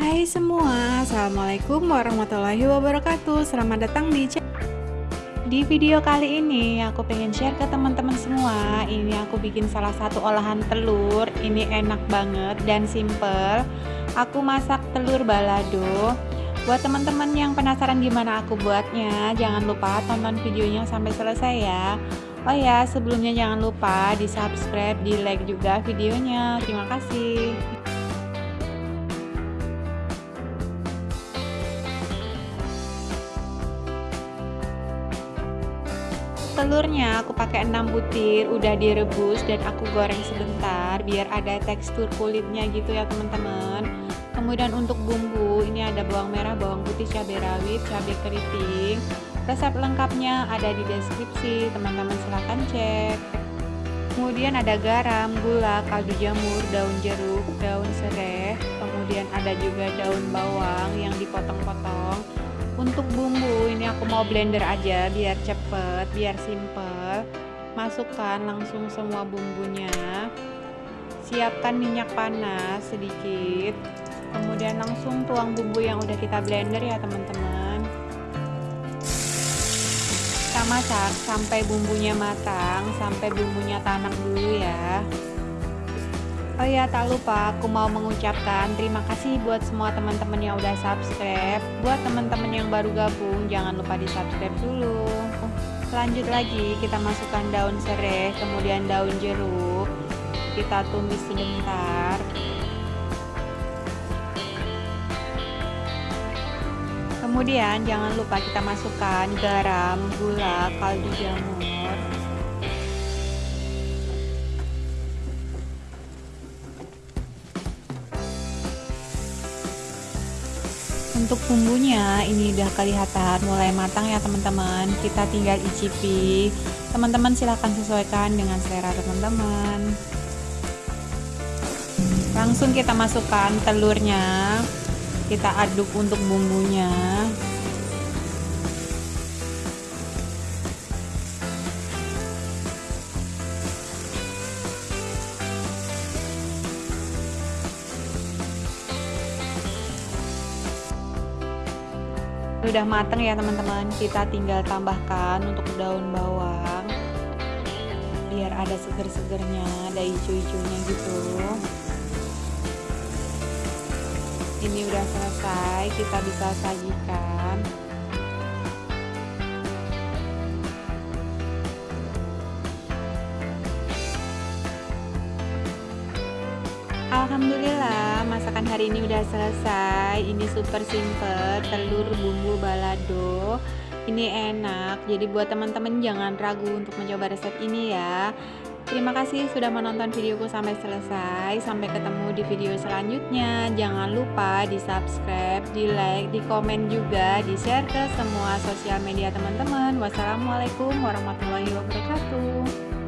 Hai semua, Assalamualaikum warahmatullahi wabarakatuh. Selamat datang di Di video kali ini. Aku pengen share ke teman-teman semua. Ini aku bikin salah satu olahan telur. Ini enak banget dan simple. Aku masak telur balado. Buat teman-teman yang penasaran gimana aku buatnya Jangan lupa tonton videonya sampai selesai ya. Oh ya, sebelumnya jangan lupa di subscribe, di like juga videonya. Terima kasih. Telurnya aku pakai 6 butir udah direbus dan aku goreng sebentar biar ada tekstur kulitnya gitu ya teman-teman. Kemudian untuk bumbu ini ada bawang merah bawang putih cabai rawit cabai keriting. Resep lengkapnya ada di deskripsi teman-teman silahkan cek. Kemudian ada garam gula kaldu jamur daun jeruk daun serai. Kemudian ada juga daun bawang yang dipotong-potong mau blender aja biar cepet biar simple. Masukkan langsung semua bumbunya. Siapkan minyak panas sedikit. Kemudian langsung tuang bumbu yang udah kita blender ya teman-teman. Kita masak sampai bumbunya matang sampai bumbunya tanak dulu ya Oh ya tak lupa aku mau mengucapkan terima kasih buat semua teman-teman yang udah subscribe. Buat teman-teman yang baru gabung jangan lupa di subscribe dulu. Lanjut lagi kita masukkan daun serai kemudian daun jeruk. Kita tumis sebentar. Kemudian jangan lupa kita masukkan garam, gula, kaldu jamur untuk bumbunya ini udah kelihatan mulai matang ya teman-teman. Kita tinggal icipi. Teman-teman silahkan sesuaikan dengan selera teman-teman. Langsung kita masukkan telurnya. Kita aduk untuk bumbunya udah mateng ya teman-teman. Kita tinggal tambahkan untuk daun bawang. Biar ada seger-segernya ada hijau-hijaunya gitu. Ini udah selesai kita bisa sajikan Alhamdulillah masakan hari ini udah selesai. Ini super simple telur bumbu balado. Ini enak jadi buat teman-teman jangan ragu untuk mencoba resep ini ya. Terima kasih sudah menonton videoku sampai selesai. Sampai ketemu di video selanjutnya. Jangan lupa di subscribe, di like, di komen juga Di share ke semua sosial media teman-teman. Wassalamualaikum warahmatullahi wabarakatuh